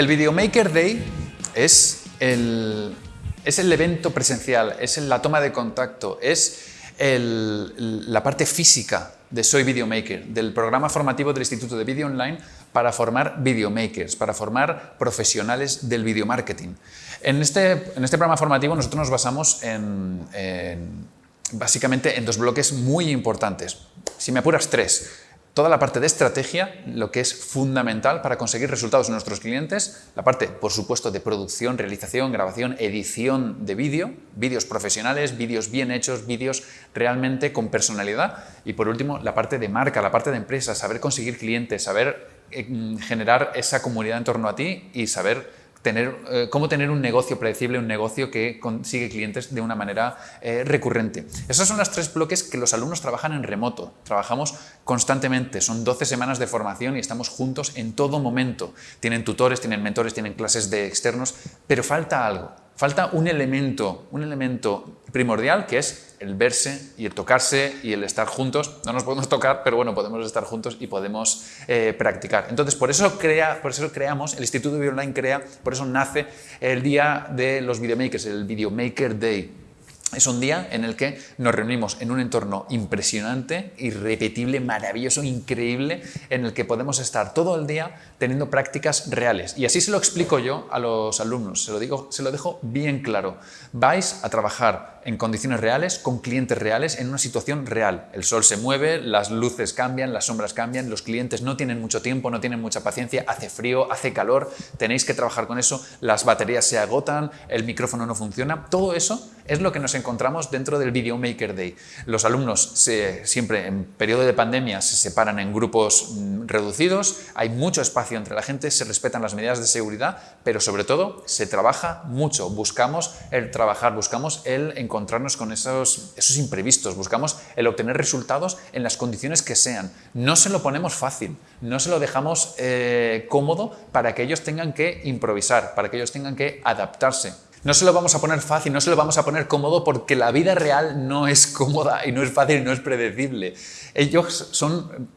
El Videomaker Day es el, es el evento presencial, es la toma de contacto, es la parte física de Soy Videomaker, del programa formativo del Instituto de Video Online para formar videomakers, para formar profesionales del video marketing. En este, en este programa formativo nosotros nos basamos en, básicamente en dos bloques muy importantes. Si me apuras, tres toda la parte de estrategia, lo que es fundamental para conseguir resultados en nuestros clientes, la parte, por supuesto, de producción, realización, grabación, edición de vídeo, vídeos profesionales, vídeos bien hechos, vídeos realmente con personalidad. Y, por último, la parte de marca, la parte de empresa, saber conseguir clientes, saber eh, generar esa comunidad en torno a ti y saber tener, eh, cómo tener un negocio predecible, un negocio que consigue clientes de una manera eh, recurrente. Esos son los tres bloques que los alumnos trabajan en remoto. Trabajamos constantemente, son 12 semanas de formación y estamos juntos en todo momento. Tienen tutores, tienen mentores, tienen clases de externos, pero falta algo. Falta un elemento, un elemento primordial que es el verse y el tocarse y el estar juntos. No nos podemos tocar, pero bueno, podemos estar juntos y podemos eh, practicar. Entonces, por eso, crea, por eso creamos, el Instituto de Video Online crea, por eso nace el día de los videomakers, el Videomaker Day. Es un día en el que nos reunimos en un entorno impresionante, irrepetible, maravilloso, increíble, en el que podemos estar todo el día teniendo prácticas reales. Y así se lo explico yo a los alumnos, se lo, digo, se lo dejo bien claro. Vais a trabajar en condiciones reales, con clientes reales, en una situación real. El sol se mueve, las luces cambian, las sombras cambian, los clientes no tienen mucho tiempo, no tienen mucha paciencia, hace frío, hace calor, tenéis que trabajar con eso, las baterías se agotan, el micrófono no funciona, todo eso es lo que nos encontramos dentro del Video Maker Day. Los alumnos siempre en periodo de pandemia se separan en grupos mm, reducidos, hay mucho espacio entre la gente, se respetan las medidas de seguridad, pero sobre todo se trabaja mucho, buscamos el trabajar, buscamos el encontrarnos con esos, esos imprevistos, buscamos el obtener resultados en las condiciones que sean. No se lo ponemos fácil, no se lo dejamos eh, cómodo para que ellos tengan que improvisar, para que ellos tengan que adaptarse. No se lo vamos a poner fácil, no se lo vamos a poner cómodo porque la vida real no es cómoda y no es fácil y no es predecible. Ellos son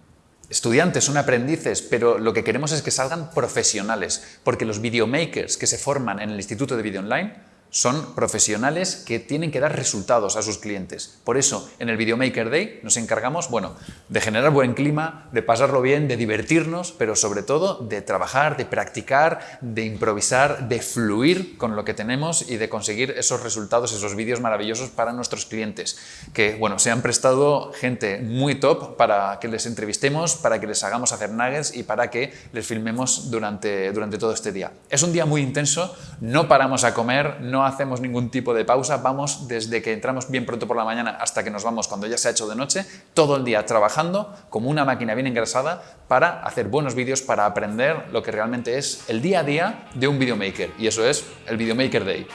estudiantes, son aprendices, pero lo que queremos es que salgan profesionales, porque los videomakers que se forman en el Instituto de Video Online son profesionales que tienen que dar resultados a sus clientes. Por eso, en el Videomaker Day nos encargamos, bueno, de generar buen clima, de pasarlo bien, de divertirnos, pero sobre todo de trabajar, de practicar, de improvisar, de fluir con lo que tenemos y de conseguir esos resultados, esos vídeos maravillosos para nuestros clientes, que, bueno, se han prestado gente muy top para que les entrevistemos, para que les hagamos hacer nuggets y para que les filmemos durante, durante todo este día. Es un día muy intenso, no paramos a comer, no hacemos ningún tipo de pausa, vamos desde que entramos bien pronto por la mañana hasta que nos vamos cuando ya se ha hecho de noche, todo el día trabajando como una máquina bien engrasada para hacer buenos vídeos, para aprender lo que realmente es el día a día de un videomaker y eso es el Videomaker Day.